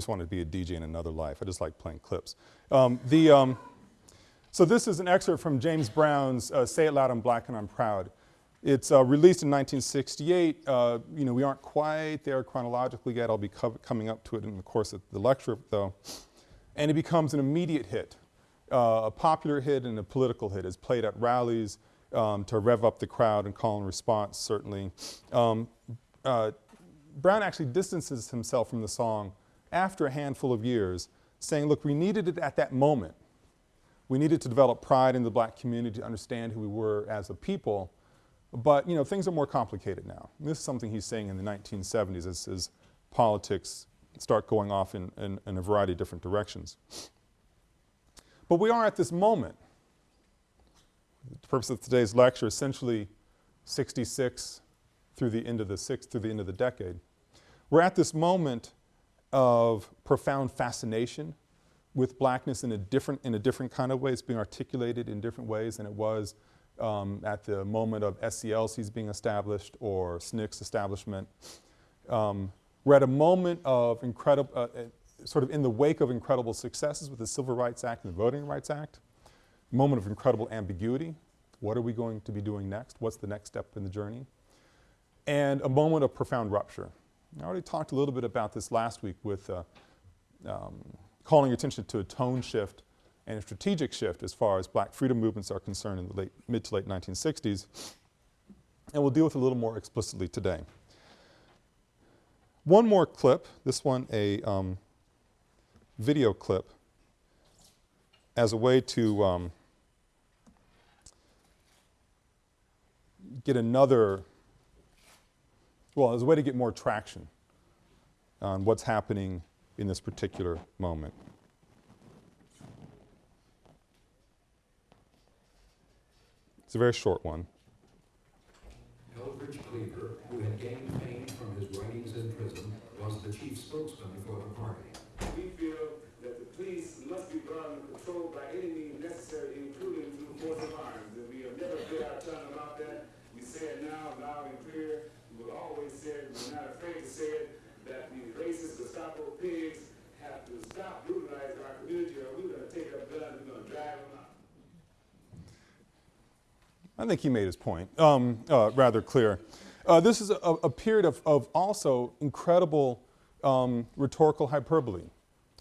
just wanted to be a DJ in another life. I just like playing clips. Um, the, um, so this is an excerpt from James Brown's uh, Say It Loud, I'm Black and I'm Proud. It's uh, released in 1968. Uh, you know, we aren't quite there chronologically yet. I'll be coming up to it in the course of the lecture though. And it becomes an immediate hit, uh, a popular hit and a political hit. It's played at rallies um, to rev up the crowd and call and response certainly. Um, uh, Brown actually distances himself from the song after a handful of years saying, look, we needed it at that moment. We needed to develop pride in the black community to understand who we were as a people but, you know, things are more complicated now. This is something he's saying in the 1970s as, as politics start going off in, in, in a variety of different directions. But we are at this moment. The purpose of today's lecture essentially 66 through the end of the sixth, through the end of the decade. We're at this moment of profound fascination with blackness in a different, in a different kind of way. It's being articulated in different ways than it was um, at the moment of SCLC's being established or SNCC's establishment. Um, we're at a moment of incredible, uh, uh, sort of in the wake of incredible successes with the Civil Rights Act and the Voting Rights Act, moment of incredible ambiguity. What are we going to be doing next? What's the next step in the journey? And a moment of profound rupture. I already talked a little bit about this last week with uh, um, calling attention to a tone shift and a strategic shift as far as black freedom movements are concerned in the late, mid to late 1960s. And we'll deal with it a little more explicitly today. One more clip, this one a um, video clip as a way to um, get another, well, as a way to get more traction on what's happening in this particular moment. It's a very short one. Eldridge Cleaver, who had gained fame from his writings in prison, was the chief spokesman for the party. We feel that the police must be brought under control by any means necessary, including through force of arms. And we have never bit our tongue about that. We say it now, loud and clear. It. We're not afraid to say it, that the racist Gestapo pigs have to stop brutalizing our community or we're going to take up guns, and we're going to drive them out. I think he made his point um, uh, rather clear. Uh, this is a, a period of, of, also incredible um, rhetorical hyperbole.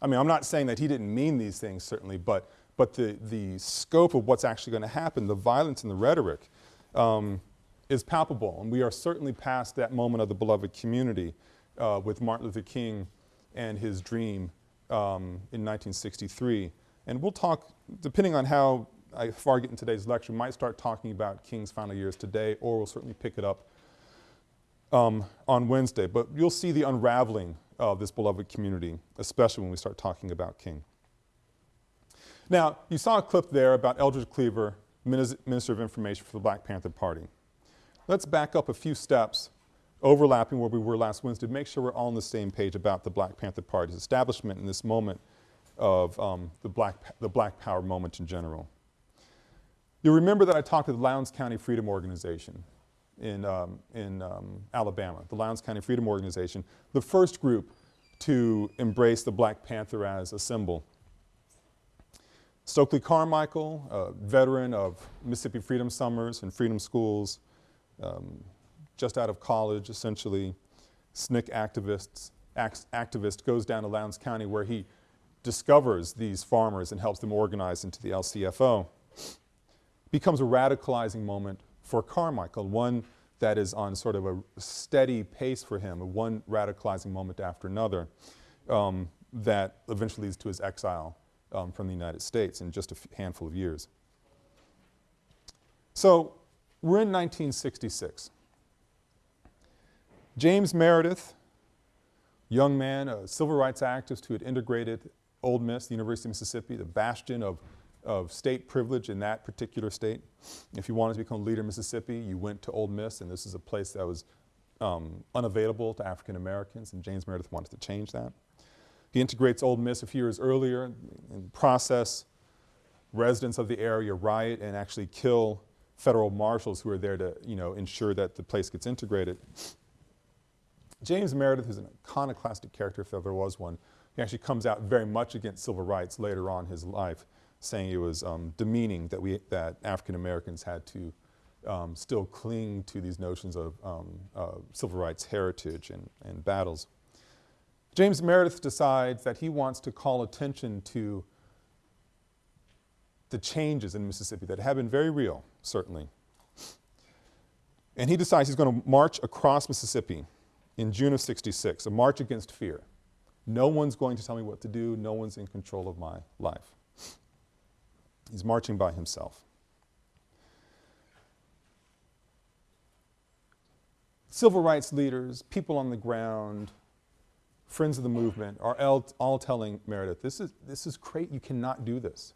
I mean, I'm not saying that he didn't mean these things certainly, but, but the, the scope of what's actually going to happen, the violence and the rhetoric um, is palpable. And we are certainly past that moment of the beloved community uh, with Martin Luther King and his dream um, in 1963. And we'll talk, depending on how I far get in today's lecture, might start talking about King's final years today, or we'll certainly pick it up um, on Wednesday. But you'll see the unraveling of this beloved community, especially when we start talking about King. Now, you saw a clip there about Eldridge Cleaver, Minister of Information for the Black Panther Party. Let's back up a few steps, overlapping where we were last Wednesday, to make sure we're all on the same page about the Black Panther Party's establishment in this moment of um, the, black, the black power moment in general. You'll remember that I talked to the Lowndes County Freedom Organization in, um, in um, Alabama, the Lowndes County Freedom Organization, the first group to embrace the Black Panther as a symbol. Stokely Carmichael, a veteran of Mississippi Freedom Summers and Freedom Schools, um, just out of college essentially, SNCC activists, act, activist goes down to Lowndes County where he discovers these farmers and helps them organize into the LCFO becomes a radicalizing moment for Carmichael, one that is on sort of a steady pace for him, one radicalizing moment after another um, that eventually leads to his exile um, from the United States in just a handful of years. So we're in 1966. James Meredith, young man, a civil rights activist who had integrated Ole Miss, the University of Mississippi, the bastion of of state privilege in that particular state. If you wanted to become leader in Mississippi, you went to Ole Miss, and this is a place that was um, unavailable to African Americans, and James Meredith wanted to change that. He integrates Ole Miss a few years earlier. In the process, residents of the area riot and actually kill federal marshals who are there to, you know, ensure that the place gets integrated. James Meredith is an iconoclastic character, if ever was one, He actually comes out very much against civil rights later on in his life, saying it was um, demeaning that, we, that African Americans had to um, still cling to these notions of um, uh, civil rights heritage and, and battles. James Meredith decides that he wants to call attention to the changes in Mississippi that have been very real, certainly. And he decides he's going to march across Mississippi in June of 66, a march against fear. No one's going to tell me what to do, no one's in control of my life. He's marching by himself. Civil rights leaders, people on the ground, friends of the movement are all, all telling Meredith, this is, this is great, you cannot do this.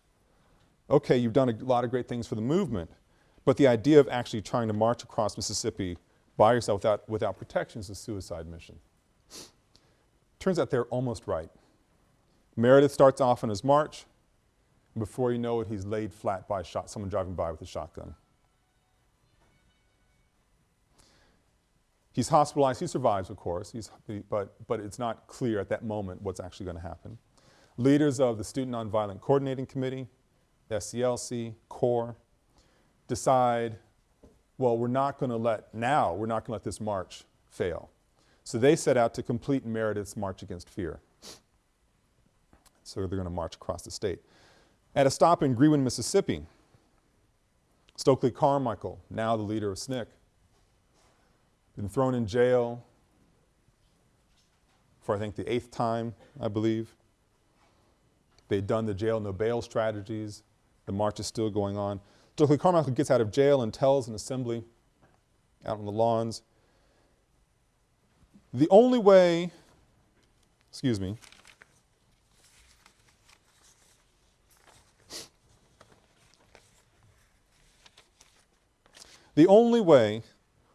Okay, you've done a lot of great things for the movement, but the idea of actually trying to march across Mississippi by yourself without, without protection is a suicide mission. Turns out they're almost right. Meredith starts off on his march. and Before you know it, he's laid flat by shot, someone driving by with a shotgun. He's hospitalized. He survives, of course, he's, but, but it's not clear at that moment what's actually going to happen. Leaders of the Student Nonviolent Coordinating Committee, SCLC, CORE, decide, well, we're not going to let, now, we're not going to let this march fail. So they set out to complete Meredith's March Against Fear. So they're going to march across the state. At a stop in Greenwood, Mississippi, Stokely Carmichael, now the leader of SNCC, been thrown in jail for I think the eighth time, I believe. They'd done the jail no bail strategies. The march is still going on. Stokely Carmichael gets out of jail and tells an assembly out on the lawns, the only way, excuse me, the only way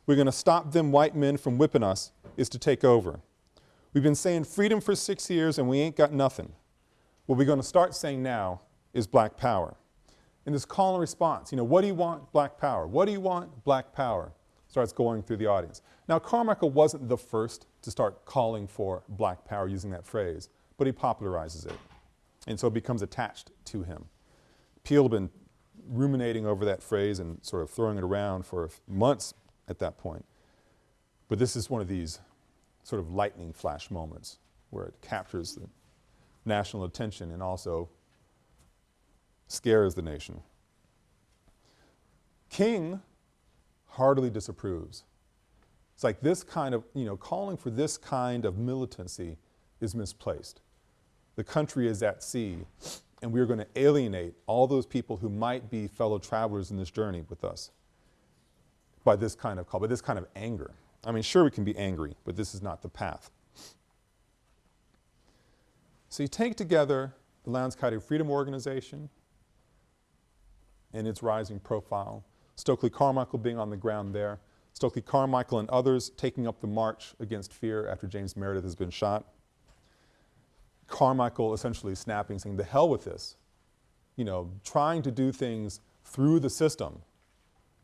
we're going to stop them white men from whipping us is to take over. We've been saying freedom for six years and we ain't got nothing. What we're going to start saying now is black power. And this call and response, you know, what do you want? Black power. What do you want? Black power. Starts going through the audience. Now Carmichael wasn't the first to start calling for black power using that phrase, but he popularizes it. And so it becomes attached to him. Peale had been ruminating over that phrase and sort of throwing it around for months at that point. But this is one of these sort of lightning flash moments where it captures the national attention and also scares the nation. King heartily disapproves. It's like this kind of, you know, calling for this kind of militancy is misplaced. The country is at sea and we're going to alienate all those people who might be fellow travelers in this journey with us by this kind of call, by this kind of anger. I mean, sure we can be angry, but this is not the path. So you take together the County Freedom Organization and its rising profile, Stokely Carmichael being on the ground there, Stokely Carmichael and others taking up the march against fear after James Meredith has been shot. Carmichael essentially snapping, saying, the hell with this. You know, trying to do things through the system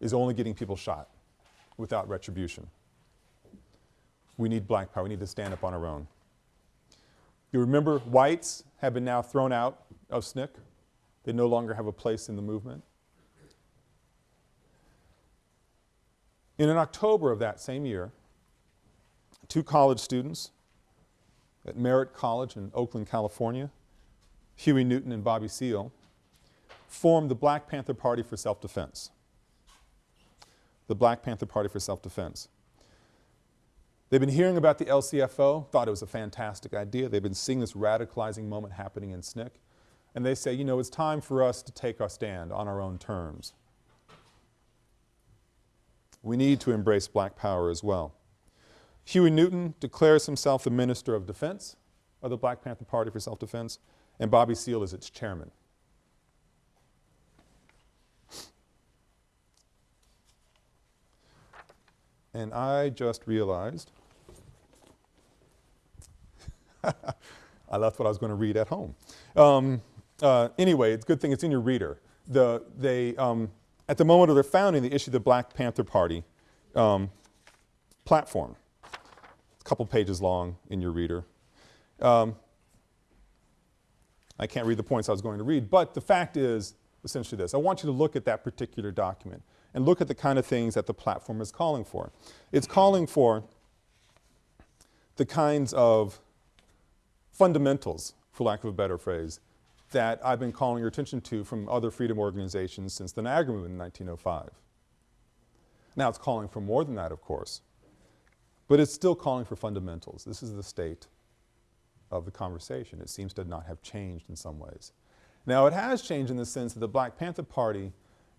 is only getting people shot without retribution. We need black power. We need to stand up on our own. You remember whites have been now thrown out of SNCC. They no longer have a place in the movement. In October of that same year, two college students at Merritt College in Oakland, California, Huey Newton and Bobby Seale, formed the Black Panther Party for Self-Defense. The Black Panther Party for Self-Defense. They've been hearing about the LCFO, thought it was a fantastic idea. They've been seeing this radicalizing moment happening in SNCC. And they say, you know, it's time for us to take our stand on our own terms. We need to embrace black power as well. Huey Newton declares himself the Minister of Defense of the Black Panther Party for Self-Defense, and Bobby Seale is its chairman. And I just realized I left what I was going to read at home. Um, uh, anyway, it's a good thing it's in your reader. The, they, um, at the moment of their founding, they issued the Black Panther Party um, platform. A couple pages long in your reader. Um, I can't read the points I was going to read, but the fact is essentially this. I want you to look at that particular document and look at the kind of things that the platform is calling for. It's calling for the kinds of fundamentals, for lack of a better phrase, that I've been calling your attention to from other freedom organizations since the Niagara Movement in 1905. Now it's calling for more than that, of course, but it's still calling for fundamentals. This is the state of the conversation. It seems to not have changed in some ways. Now it has changed in the sense that the Black Panther Party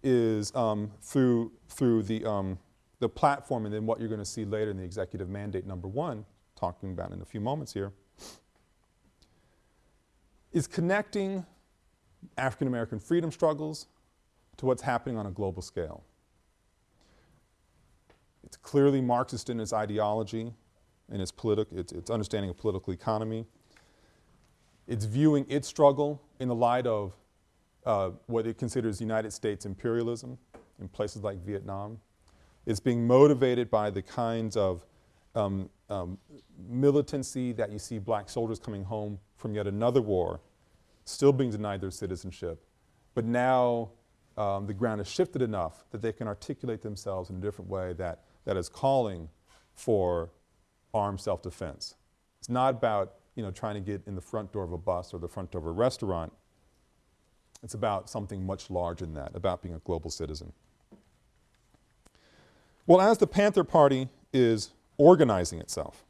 is um, through, through the, um, the platform and then what you're going to see later in the executive mandate number one, talking about in a few moments here, is connecting African American freedom struggles to what's happening on a global scale. It's clearly Marxist in its ideology, in its, its, its understanding of political economy. It's viewing its struggle in the light of uh, what it considers United States imperialism in places like Vietnam. It's being motivated by the kinds of um, um, militancy that you see black soldiers coming home from yet another war, still being denied their citizenship, but now um, the ground has shifted enough that they can articulate themselves in a different way that, that is calling for armed self-defense. It's not about you know, trying to get in the front door of a bus or the front door of a restaurant. It's about something much larger than that, about being a global citizen. Well, as the Panther Party is organizing itself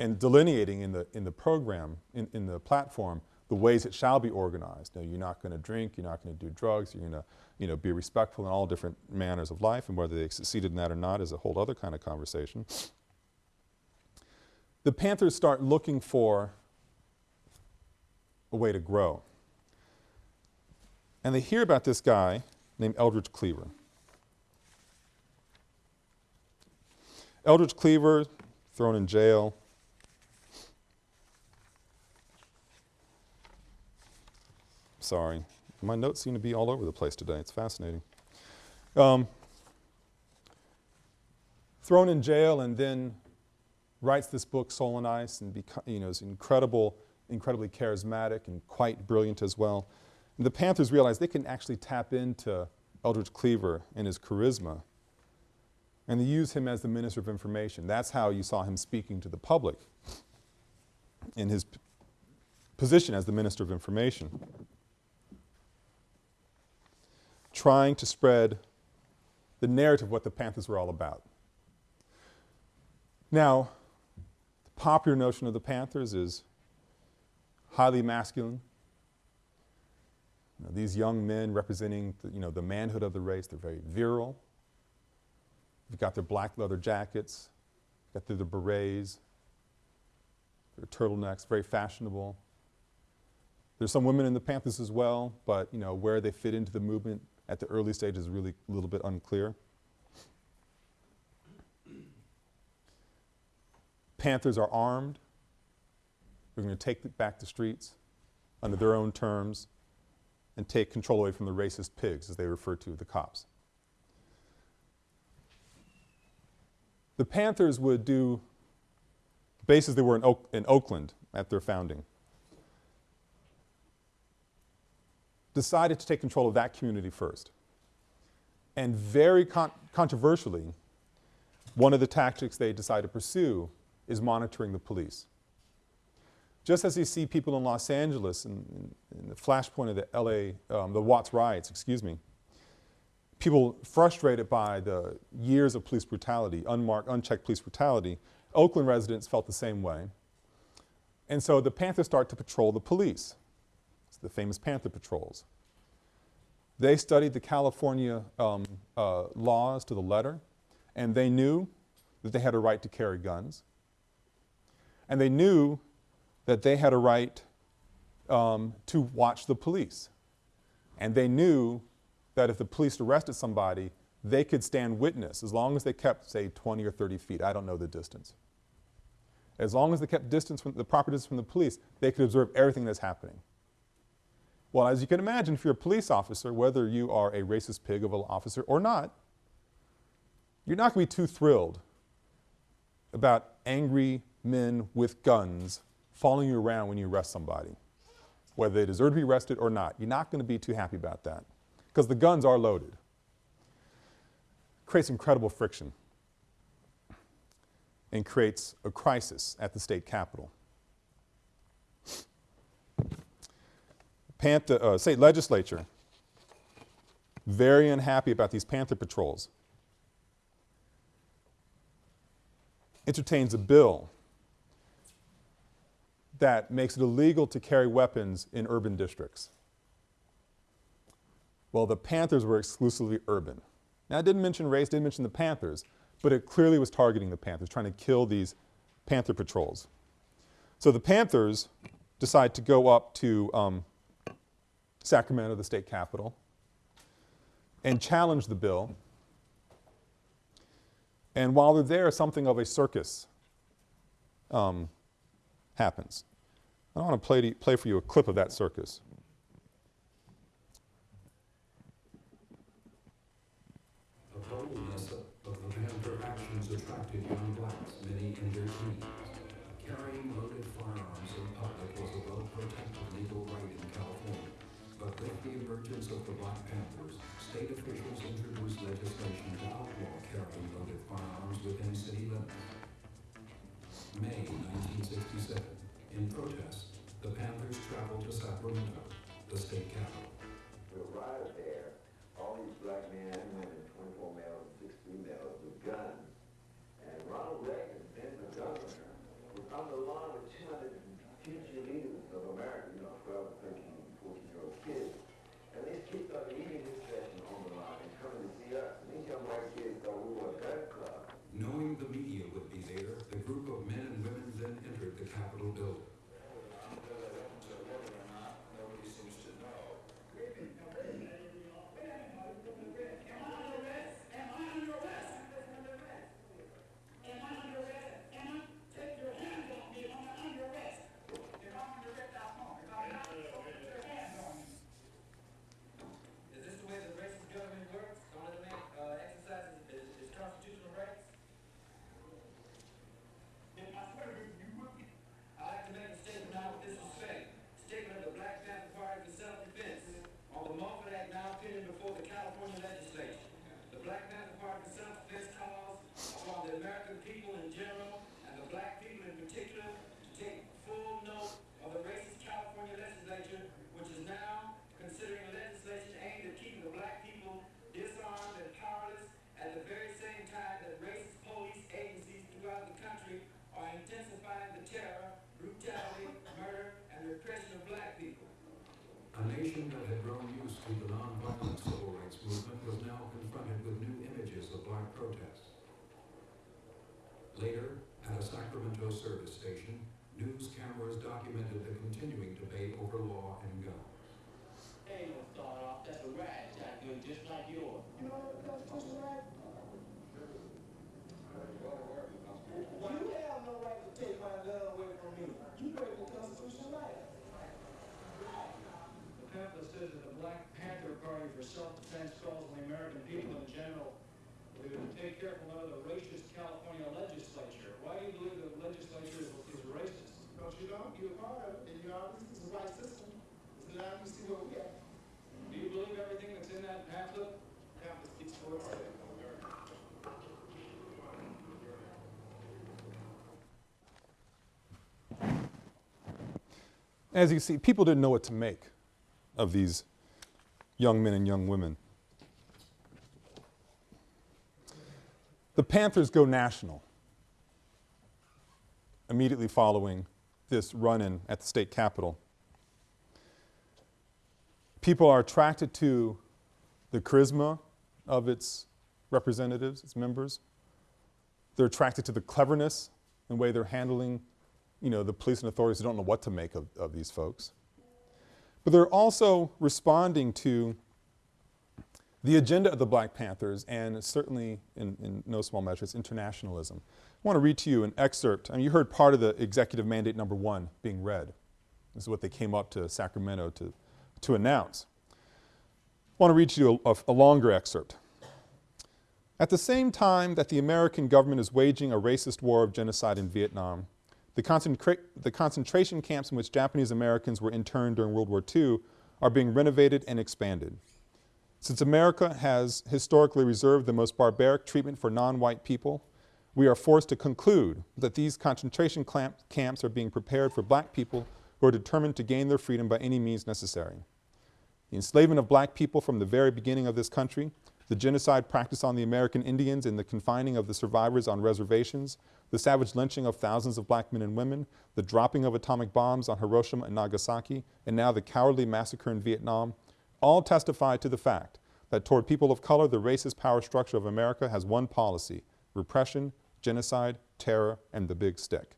and delineating in the, in the program, in, in the platform, the ways it shall be organized. Now, you're not going to drink, you're not going to do drugs, you're going to you know, be respectful in all different manners of life, and whether they succeeded in that or not is a whole other kind of conversation. The Panthers start looking for a way to grow. And they hear about this guy named Eldridge Cleaver. Eldridge Cleaver, thrown in jail. Sorry. My notes seem to be all over the place today. It's fascinating. Um, thrown in jail and then writes this book, Soul on Ice, and you know, is incredible, incredibly charismatic and quite brilliant as well. And the Panthers realize they can actually tap into Eldridge Cleaver and his charisma and they use him as the Minister of Information. That's how you saw him speaking to the public in his position as the Minister of Information. Trying to spread the narrative of what the Panthers were all about. Now, the popular notion of the Panthers is highly masculine. You know, these young men representing the, you know, the manhood of the race, they're very virile. They've got their black leather jackets, got their, their berets, their turtlenecks, very fashionable. There's some women in the Panthers as well, but you know, where they fit into the movement at the early stages is really a little bit unclear. Panthers are armed. They're going to take back the streets under their own terms and take control away from the racist pigs, as they refer to the cops. The Panthers would do bases they were in, Oak, in Oakland at their founding. Decided to take control of that community first. And very con controversially, one of the tactics they decide to pursue is monitoring the police. Just as you see people in Los Angeles in, in, in the flashpoint of the LA, um, the Watts riots, excuse me, people frustrated by the years of police brutality, unmarked, unchecked police brutality, Oakland residents felt the same way. And so the Panthers start to patrol the police. The famous Panther patrols. They studied the California um, uh, laws to the letter, and they knew that they had a right to carry guns. And they knew that they had a right um, to watch the police. And they knew that if the police arrested somebody, they could stand witness as long as they kept, say, 20 or 30 feet. I don't know the distance. As long as they kept distance from the proper distance from the police, they could observe everything that's happening. Well, as you can imagine, if you're a police officer, whether you are a racist pig of an officer or not, you're not going to be too thrilled about angry men with guns following you around when you arrest somebody, whether they deserve to be arrested or not. You're not going to be too happy about that because the guns are loaded. Creates incredible friction and creates a crisis at the state capitol. Panther, uh, state legislature, very unhappy about these Panther patrols, entertains a bill that makes it illegal to carry weapons in urban districts. Well, the Panthers were exclusively urban. Now, I didn't mention race, didn't mention the Panthers, but it clearly was targeting the Panthers, trying to kill these Panther patrols. So the Panthers decide to go up to um, Sacramento, the state capital, and challenge the bill. And while they're there, something of a circus um, happens. I want to play, to, play for you a clip of that circus. Sacramento service station, news cameras documented the continuing debate over law and gun. Hey, gonna start off, that's a rat shotgun just like yours. You know what the fuck's a rat? You have no right to take my gun away from me. You break the constitutional right. The pamphlet says that the Black Panther Party for Self-Defense calls on the American people in general to take careful note of the racist California legislature. Why do you believe the legislature is is racist? Because you don't, you're a part of it, and you know, this is the right system. So now you see where we at. Do you believe everything that's in that pamphlet? Campus speaks for itself. As you see, people didn't know what to make of these young men and young women. The Panthers go national immediately following this run in at the state capitol. People are attracted to the charisma of its representatives, its members. They're attracted to the cleverness and way they're handling you know, the police and authorities don't know what to make of, of these folks. But they're also responding to the agenda of the Black Panthers and certainly in, in no small measure it's internationalism. I want to read to you an excerpt. I mean, you heard part of the executive mandate number one being read. This is what they came up to Sacramento to, to announce. I want to read to you a, a, a longer excerpt. At the same time that the American government is waging a racist war of genocide in Vietnam, The, concentra the concentration camps in which Japanese Americans were interned during World War II are being renovated and expanded. Since America has historically reserved the most barbaric treatment for non-white people, we are forced to conclude that these concentration camps are being prepared for black people who are determined to gain their freedom by any means necessary. The enslavement of black people from the very beginning of this country, the genocide practiced on the American Indians and the confining of the survivors on reservations, the savage lynching of thousands of black men and women, the dropping of atomic bombs on Hiroshima and Nagasaki, and now the cowardly massacre in Vietnam, all testify to the fact that toward people of color, the racist power structure of America has one policy, repression, genocide, terror, and the big stick.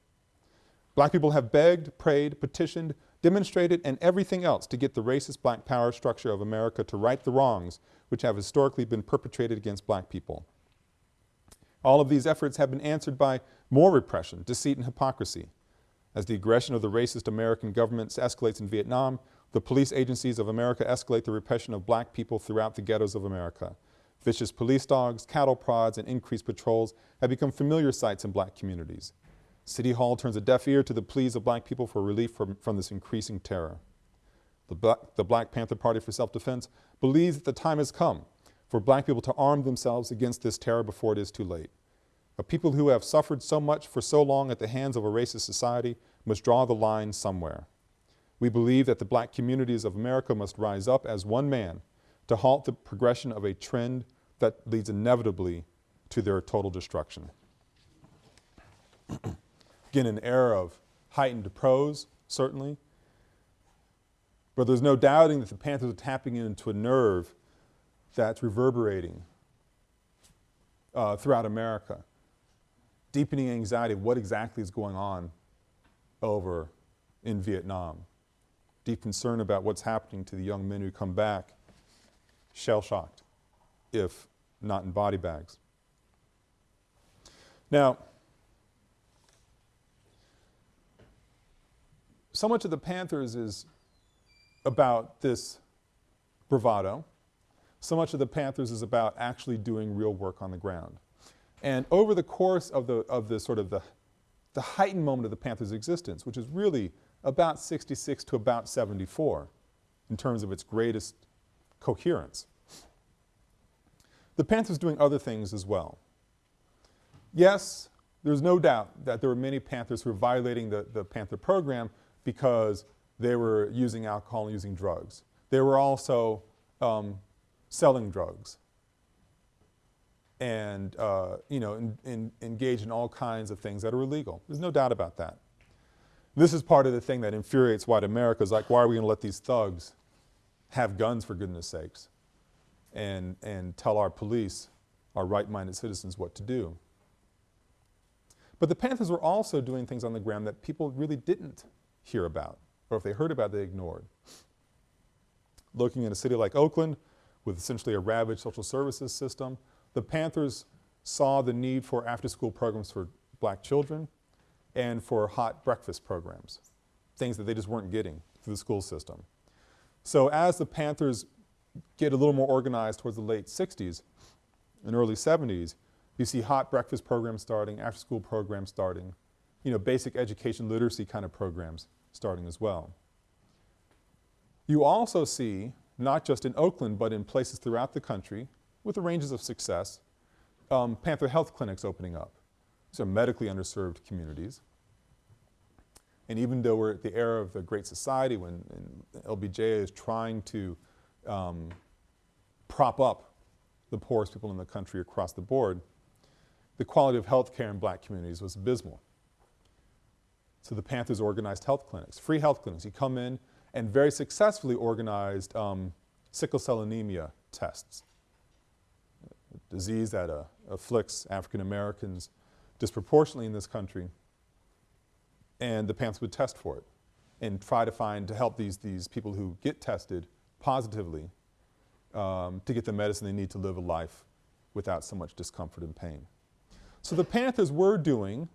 Black people have begged, prayed, petitioned, demonstrated, and everything else to get the racist black power structure of America to right the wrongs which have historically been perpetrated against black people. All of these efforts have been answered by more repression, deceit, and hypocrisy. As the aggression of the racist American governments escalates in Vietnam, the police agencies of America escalate the repression of black people throughout the ghettos of America. Vicious police dogs, cattle prods, and increased patrols have become familiar sights in black communities. City Hall turns a deaf ear to the pleas of black people for relief from, from this increasing terror. The Black, the black Panther Party for Self-Defense believes that the time has come for black people to arm themselves against this terror before it is too late. A people who have suffered so much for so long at the hands of a racist society must draw the line somewhere. We believe that the black communities of America must rise up as one man to halt the progression of a trend that leads inevitably to their total destruction. Again, an era of heightened prose, certainly, but there's no doubting that the Panthers are tapping into a nerve that's reverberating uh, throughout America, deepening anxiety of what exactly is going on over in Vietnam deep concern about what's happening to the young men who come back shell-shocked, if not in body bags. Now, so much of the Panthers is about this bravado. So much of the Panthers is about actually doing real work on the ground. And over the course of the, of the sort of the, the heightened moment of the Panthers' existence, which is really about 66 to about 74 in terms of its greatest coherence. The Panthers doing other things as well. Yes, there's no doubt that there were many Panthers who were violating the, the Panther program because they were using alcohol and using drugs. They were also um, selling drugs and, uh, you know, in, in, engaged in all kinds of things that are illegal. There's no doubt about that. This is part of the thing that infuriates white America is like, why are we going to let these thugs have guns for goodness sakes and, and tell our police, our right-minded citizens what to do. But the Panthers were also doing things on the ground that people really didn't hear about, or if they heard about, they ignored. Looking in a city like Oakland, with essentially a ravaged social services system, the Panthers saw the need for after-school programs for black children, and for hot breakfast programs, things that they just weren't getting through the school system. So as the Panthers get a little more organized towards the late 60s and early 70s, you see hot breakfast programs starting, after school programs starting, you know, basic education literacy kind of programs starting as well. You also see, not just in Oakland, but in places throughout the country, with the ranges of success, um, Panther health clinics opening up. These are medically underserved communities. And even though we're at the era of the Great Society when LBJ is trying to um, prop up the poorest people in the country across the board, the quality of health care in black communities was abysmal. So the Panthers organized health clinics, free health clinics. You come in and very successfully organized um, sickle cell anemia tests, a disease that uh, afflicts African Americans disproportionately in this country, and the Panthers would test for it and try to find, to help these, these people who get tested positively um, to get the medicine they need to live a life without so much discomfort and pain. So the Panthers were doing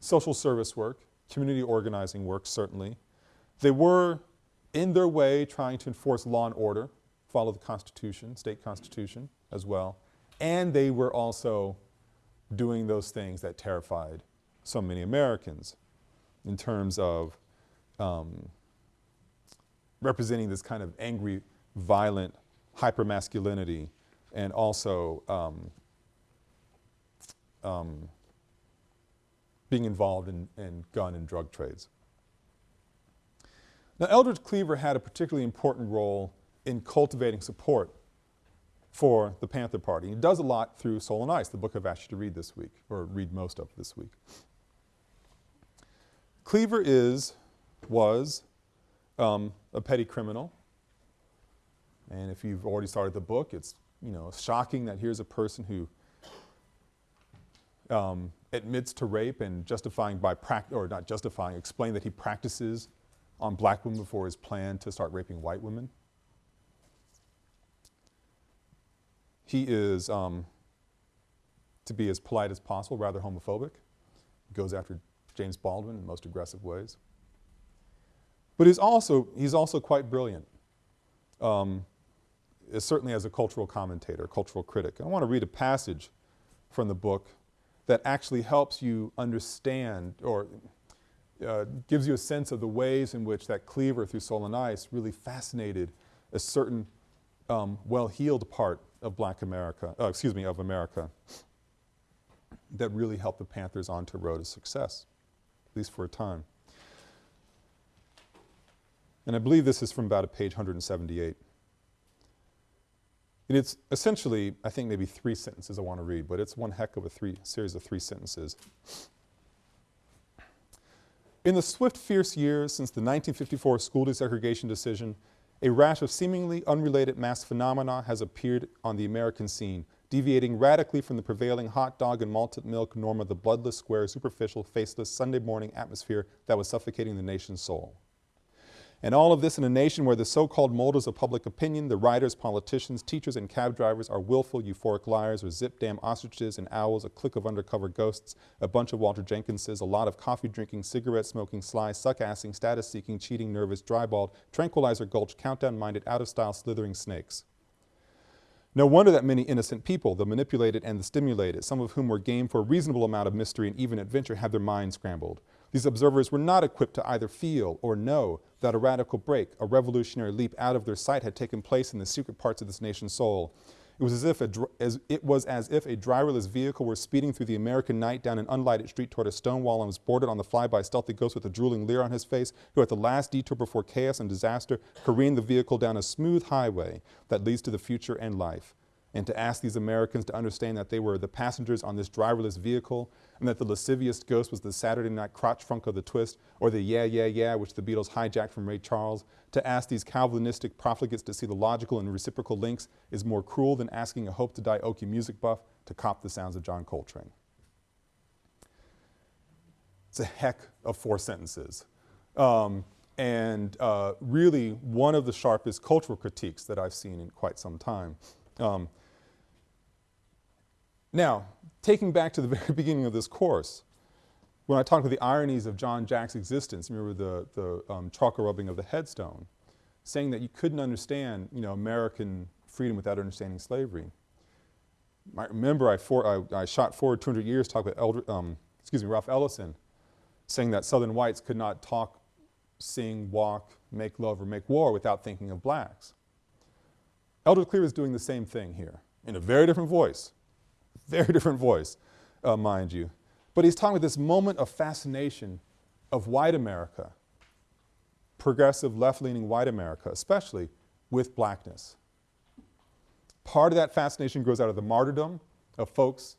social service work, community organizing work certainly. They were in their way trying to enforce law and order, follow the Constitution, state Constitution as well, and they were also doing those things that terrified so many Americans. in terms of um, representing this kind of angry, violent hypermasculinity and also um, um, being involved in, in gun and drug trades. Now Eldridge Cleaver had a particularly important role in cultivating support for the Panther Party. He does a lot through Soul on Ice, the book I've asked you to read this week, or read most of this week. Cleaver is, was, um, a petty criminal. And if you've already started the book, it's, you know, shocking that here's a person who um, admits to rape and justifying by prac- or not justifying, explain that he practices on black women before his plan to start raping white women. He is, um, to be as polite as possible, rather homophobic. He goes after James Baldwin in the most aggressive ways. But he's also, he's also quite brilliant, um, certainly as a cultural commentator, cultural critic. I want to read a passage from the book that actually helps you understand or uh, gives you a sense of the ways in which that Cleaver through Soul on Ice really fascinated a certain um, well-heeled part of black America, uh, excuse me, of America that really helped the Panthers onto a road to success, at least for a time. And I believe this is from about a page 178. And it's essentially, I think maybe three sentences I want to read, but it's one heck of a three, series of three sentences. In the swift, fierce years since the 1954 school desegregation decision, a rash of seemingly unrelated mass phenomena has appeared on the American scene, deviating radically from the prevailing hot dog and malted milk norm of the bloodless, square, superficial, faceless Sunday morning atmosphere that was suffocating the nation's soul. And all of this in a nation where the so-called molders of public opinion, the writers, politicians, teachers, and cab drivers are willful, euphoric liars or zip-dam ostriches and owls, a clique of undercover ghosts, a bunch of Walter Jenkinses, a lot of coffee-drinking, cigarette-smoking, sly, suck-assing, status-seeking, cheating, nervous, dry-balled, tranquilizer gulch, countdown-minded, out-of-style, slithering snakes. No wonder that many innocent people, the manipulated and the stimulated, some of whom were game for a reasonable amount of mystery and even adventure, had their minds scrambled. These observers were not equipped to either feel or know that a radical break, a revolutionary leap out of their sight had taken place in the secret parts of this nation's soul. It was as if a, as, it was as if a driverless vehicle were speeding through the American night down an unlighted street toward a stone wall and was boarded on the fly by a stealthy ghost with a drooling leer on his face, who at the last detour before chaos and disaster careened the vehicle down a smooth highway that leads to the future and life and to ask these Americans to understand that they were the passengers on this driverless vehicle and that the lascivious ghost was the Saturday night crotch frunk of the twist or the yeah, yeah, yeah which the Beatles hijacked from Ray Charles. To ask these Calvinistic profligates to see the logical and reciprocal links is more cruel than asking a hope to die Okie music buff to cop the sounds of John Coltrane. It's a heck of four sentences. Um, and uh, really one of the sharpest cultural critiques that I've seen in quite some time. Um, now, taking back to the very beginning of this course, when I talked about the ironies of John Jack's existence, remember the, the um, chalk rubbing of the headstone, saying that you couldn't understand, you know, American freedom without understanding slavery. I remember I, for, I, I shot forward 200 years, talked about Elder, um, excuse me, Ralph Ellison, saying that Southern whites could not talk, sing, walk, make love, or make war without thinking of blacks. Eldridge Cleaver is doing the same thing here in a very different voice, very different voice, uh, mind you. But he's talking about this moment of fascination of white America, progressive, left-leaning white America, especially with blackness. Part of that fascination grows out of the martyrdom of folks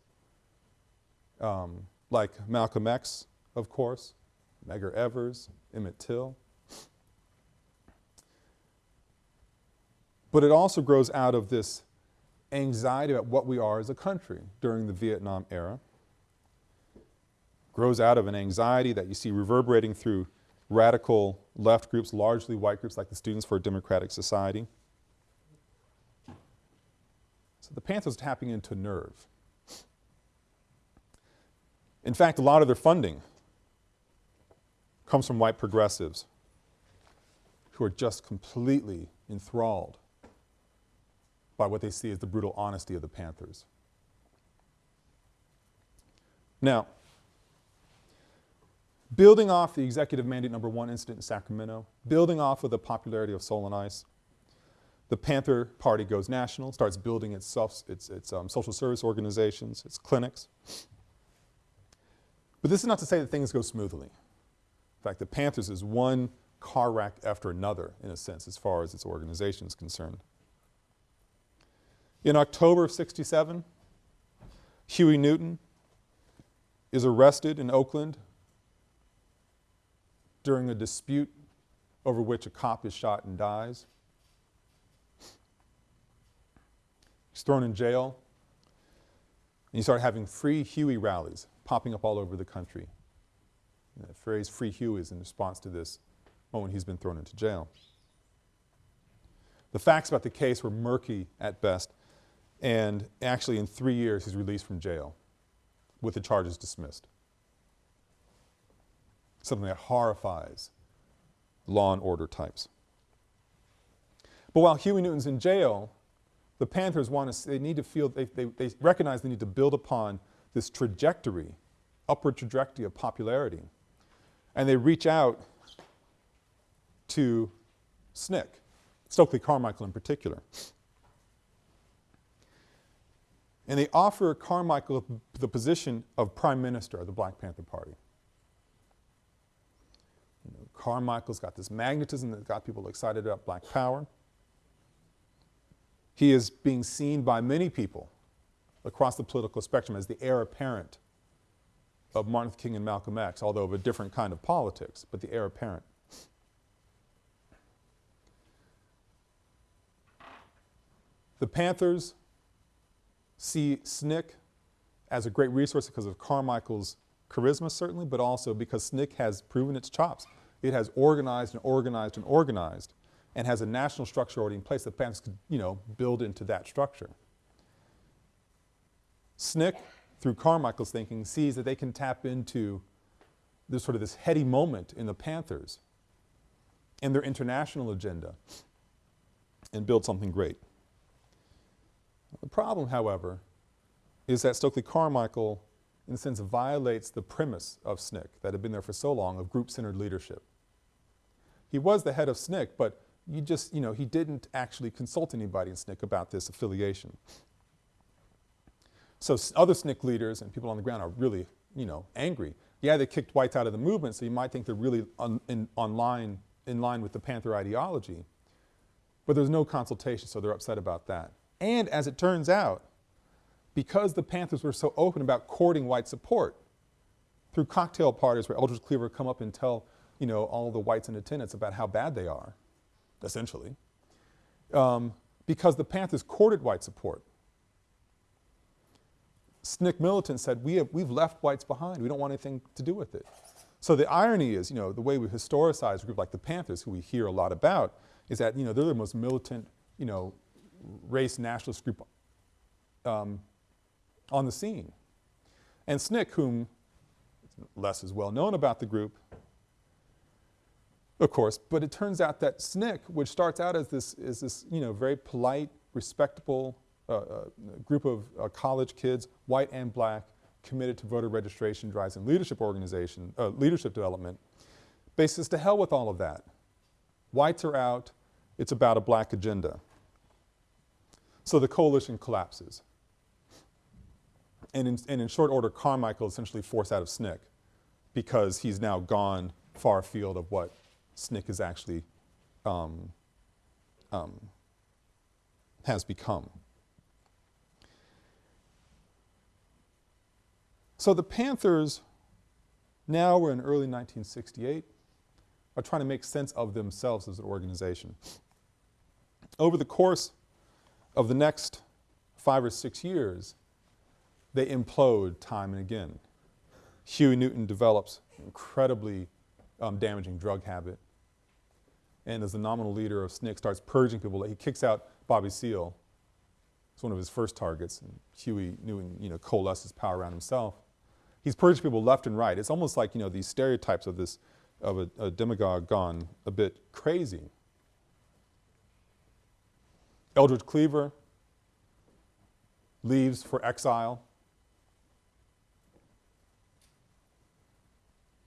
um, like Malcolm X, of course, Medgar Evers, Emmett Till. But it also grows out of this anxiety about what we are as a country during the Vietnam era. Grows out of an anxiety that you see reverberating through radical left groups, largely white groups like the Students for a Democratic Society. So the Panthers tapping into nerve. In fact, a lot of their funding comes from white progressives who are just completely enthralled by what they see as the brutal honesty of the Panthers. Now, building off the executive mandate number one incident in Sacramento, building off of the popularity of Soul on Ice, the Panther Party goes national, starts building its, self, its, its um, social service organizations, its clinics. But this is not to say that things go smoothly. In fact, the Panthers is one car wreck after another, in a sense, as far as its organization is concerned. In October of 67, Huey Newton is arrested in Oakland during a dispute over which a cop is shot and dies. He's thrown in jail. And you start having free Huey rallies popping up all over the country. And the phrase free Huey is in response to this moment he's been thrown into jail. The facts about the case were murky at best, and actually in three years he's released from jail with the charges dismissed. Something that horrifies law and order types. But while Huey Newton's in jail, the Panthers want to, they need to feel, they, they, they recognize they need to build upon this trajectory, upward trajectory of popularity. And they reach out to SNCC, Stokely Carmichael in particular. And they offer Carmichael the position of Prime Minister of the Black Panther Party. You know, Carmichael's got this magnetism that got people excited about black power. He is being seen by many people across the political spectrum as the heir apparent of Martin Luther King and Malcolm X, although of a different kind of politics, but the heir apparent. The Panthers see SNCC as a great resource because of Carmichael's charisma certainly, but also because SNCC has proven its chops. It has organized and organized and organized and has a national structure already in place that Panthers could, you know, build into that structure. SNCC, through Carmichael's thinking, sees that they can tap into this sort of this heady moment in the Panthers and their international agenda and build something great. The problem, however, is that Stokely Carmichael, in a sense, violates the premise of SNCC that had been there for so long of group-centered leadership. He was the head of SNCC, but you just, you know, he didn't actually consult anybody in SNCC about this affiliation. So other SNCC leaders and people on the ground are really, you know, angry. Yeah, they kicked whites out of the movement, so you might think they're really on, in, on line, in line with the Panther ideology. But there's no consultation, so they're upset about that. And as it turns out, because the Panthers were so open about courting white support through cocktail parties where Eldridge Cleaver would come up and tell, you know, all the whites in attendance about how bad they are, essentially, um, because the Panthers courted white support. SNCC militants said, we have, we've left whites behind. We don't want anything to do with it. So the irony is, you know, the way we historicize a group like the Panthers, who we hear a lot about, is that, you know, they're the most militant, you know, race nationalist group um, on the scene. And SNCC, whom less is well known about the group, of course, but it turns out that SNCC, which starts out as this, is this you know, very polite, respectable uh, uh, group of uh, college kids, white and black, committed to voter registration drives and leadership organization, uh, leadership development, basis to hell with all of that. Whites are out, it's about a black agenda. So the coalition collapses. And in, and in short order, Carmichael essentially forced out of SNCC because he's now gone far afield of what SNCC is actually um, um, has become. So the Panthers, now we're in early 1968, are trying to make sense of themselves as an organization. Over the course of the next five or six years, they implode time and again. Huey Newton develops an incredibly um, damaging drug habit. And as the nominal leader of SNCC starts purging people, he kicks out Bobby Seale. It's one of his first targets. And Huey Newton, you know, coalesces power around himself. He's purging people left and right. It's almost like, you know, these stereotypes of this, of a, a demagogue gone a bit crazy. Eldridge Cleaver leaves for exile.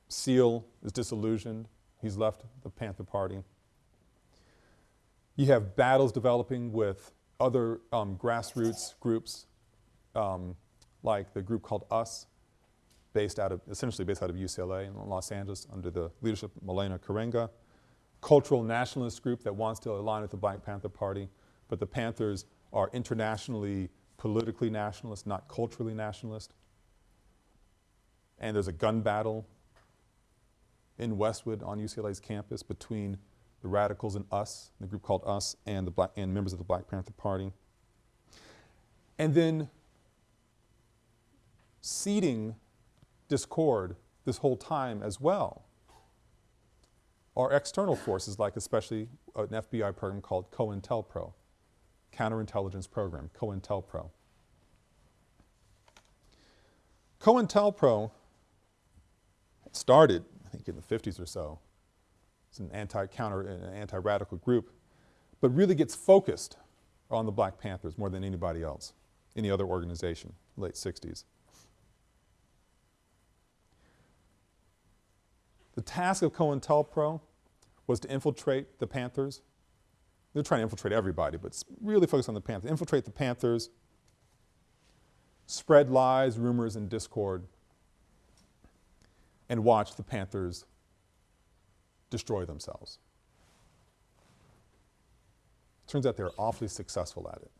Seale is disillusioned. He's left the Panther Party. You have battles developing with other um, grassroots groups, um, like the group called US, based out of, essentially based out of UCLA in Los Angeles under the leadership of Maulana Karenga. Cultural nationalist group that wants to align with the Black Panther Party, but the Panthers are internationally politically nationalist, not culturally nationalist. And there's a gun battle in Westwood on UCLA's campus between the radicals and us, the group called us, and the black and members of the Black Panther Party. And then seeding discord this whole time as well are external forces like especially an FBI program called COINTELPRO, Counterintelligence Program, COINTELPRO. COINTELPRO started, I think in the 50s or so, it's an anti-counter, an anti-radical group, but really gets focused on the Black Panthers more than anybody else, any other organization, late 60s. The task of COINTELPRO was to infiltrate the Panthers. They're trying to infiltrate everybody, but really focus on the Panthers. Infiltrate the Panthers, spread lies, rumors, and discord, and watch the Panthers destroy themselves. Turns out they're awfully successful at it.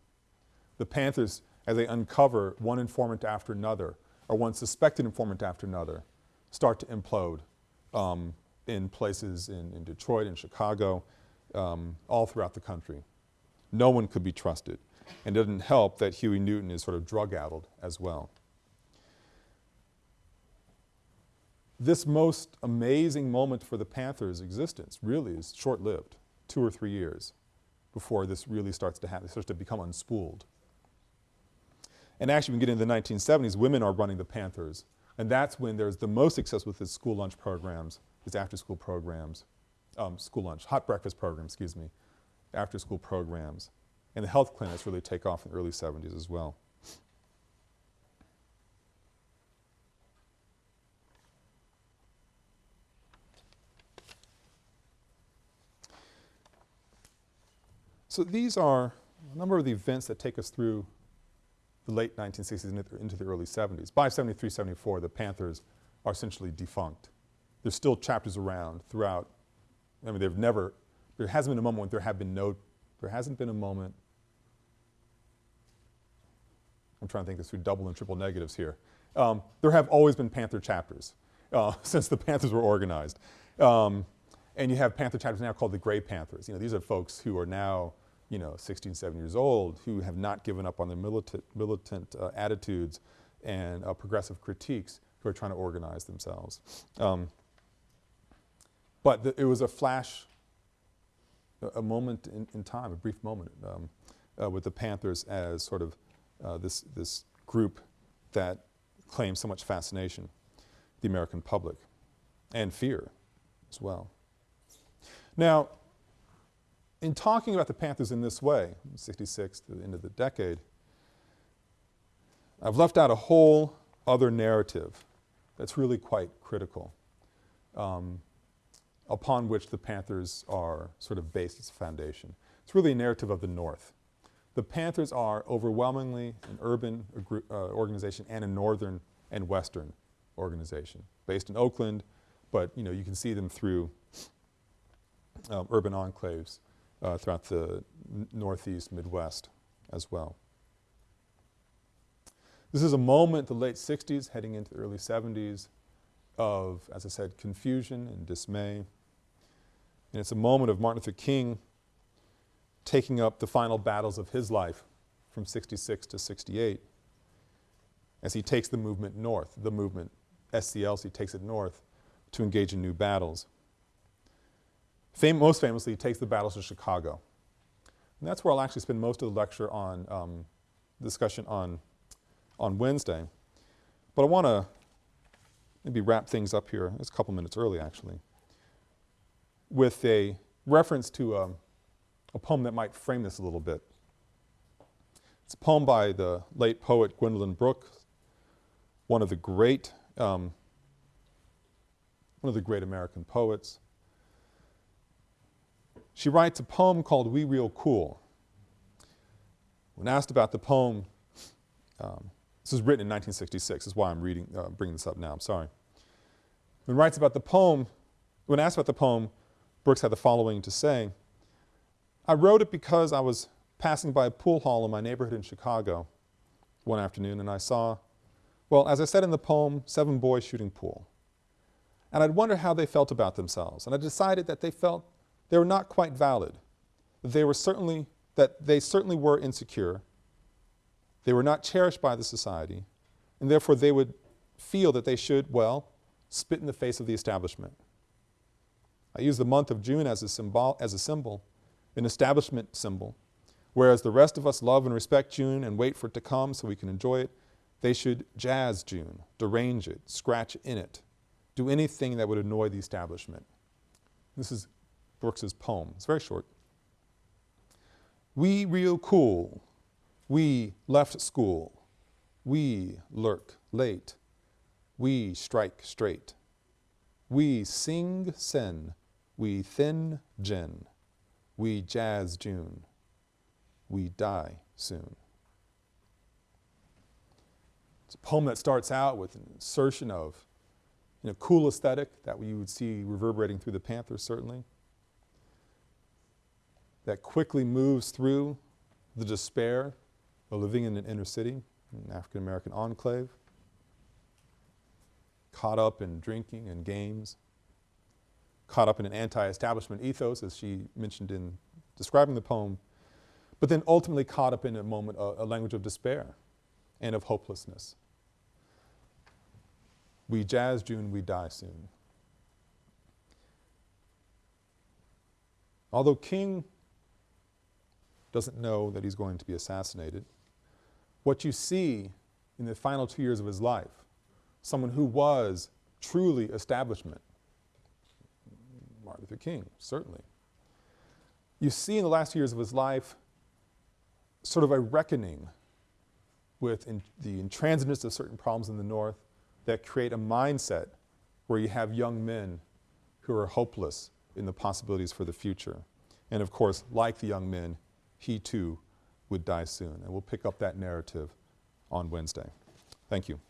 The Panthers, as they uncover one informant after another, or one suspected informant after another, start to implode um, in places in, in, Detroit and Chicago, um, all throughout the country. No one could be trusted. And it doesn't help that Huey Newton is sort of drug-addled as well. This most amazing moment for the Panthers' existence really is short-lived, two or three years before this really starts to happen, starts to become unspooled. And actually, when we get into the 1970s, women are running the Panthers and that's when there's the most success with the school lunch programs, his after-school programs, um, school lunch, hot breakfast programs, excuse me, after-school programs. And the health clinics really take off in the early 70s as well. So these are a number of the events that take us through the late 1960s into the early 70s. By 73, 74, the Panthers are essentially defunct. There's still chapters around throughout. I mean, they've never, there hasn't been a moment when there have been no, there hasn't been a moment, I'm trying to think this through double and triple negatives here. Um, there have always been Panther chapters uh, since the Panthers were organized. Um, and you have Panther chapters now called the Gray Panthers. You know, these are folks who are now you know, 16, 17 years old who have not given up on their militant, militant uh, attitudes and uh, progressive critiques who are trying to organize themselves. Um, but it was a flash, a, a moment in, in, time, a brief moment um, uh, with the Panthers as sort of uh, this, this group that claims so much fascination, the American public, and fear as well. Now, in talking about the Panthers in this way, 66 to the end of the decade, I've left out a whole other narrative that's really quite critical, um, upon which the Panthers are sort of based as a foundation. It's really a narrative of the North. The Panthers are overwhelmingly an urban uh, organization and a northern and western organization, based in Oakland, but you know, you can see them through um, urban enclaves uh, throughout the Northeast, Midwest as well. This is a moment, the late 60s, heading into the early 70s, of, as I said, confusion and dismay. And it's a moment of Martin Luther King taking up the final battles of his life from 66 to 68 as he takes the movement north, the movement SCLC takes it north to engage in new battles. Fam most famously, he takes the battles of Chicago. And that's where I'll actually spend most of the lecture on um, discussion on, on Wednesday. But I want to maybe wrap things up here, it's a couple minutes early actually, with a reference to um, a poem that might frame this a little bit. It's a poem by the late poet Gwendolyn Brooks, one of the great um, one of the great American poets. She writes a poem called We Real Cool. When asked about the poem, um, this was written in 1966, is why I'm reading, uh, bringing this up now, I'm sorry. When writes about the poem, when asked about the poem, Brooks had the following to say, I wrote it because I was passing by a pool hall in my neighborhood in Chicago one afternoon and I saw, well, as I said in the poem, seven boys shooting pool. And I'd wonder how they felt about themselves. And I decided that they felt they were not quite valid. They were certainly, that they certainly were insecure. They were not cherished by the society. And therefore they would feel that they should, well, spit in the face of the establishment. I use the month of June as a symbol, as a symbol, an establishment symbol. Whereas the rest of us love and respect June and wait for it to come so we can enjoy it, they should jazz June, derange it, scratch in it, do anything that would annoy the establishment. This is Brooks's poem. It's very short. We real cool, we left school, we lurk late, we strike straight, we sing sin. we thin gin, we jazz June, we die soon. It's a poem that starts out with an insertion of you know, cool aesthetic that you would see reverberating through the Panthers certainly, that quickly moves through the despair living in an inner city, an African American enclave, caught up in drinking and games, caught up in an anti-establishment ethos as she mentioned in describing the poem, but then ultimately caught up in a moment, a, a language of despair and of hopelessness. We jazz June, we die soon. Although King doesn't know that he's going to be assassinated, what you see in the final two years of his life, someone who was truly establishment, Martin Luther King, certainly. You see in the last years of his life sort of a reckoning with the intransigence of certain problems in the North that create a mindset where you have young men who are hopeless in the possibilities for the future. And of course, like the young men, he too would die soon. And we'll pick up that narrative on Wednesday. Thank you.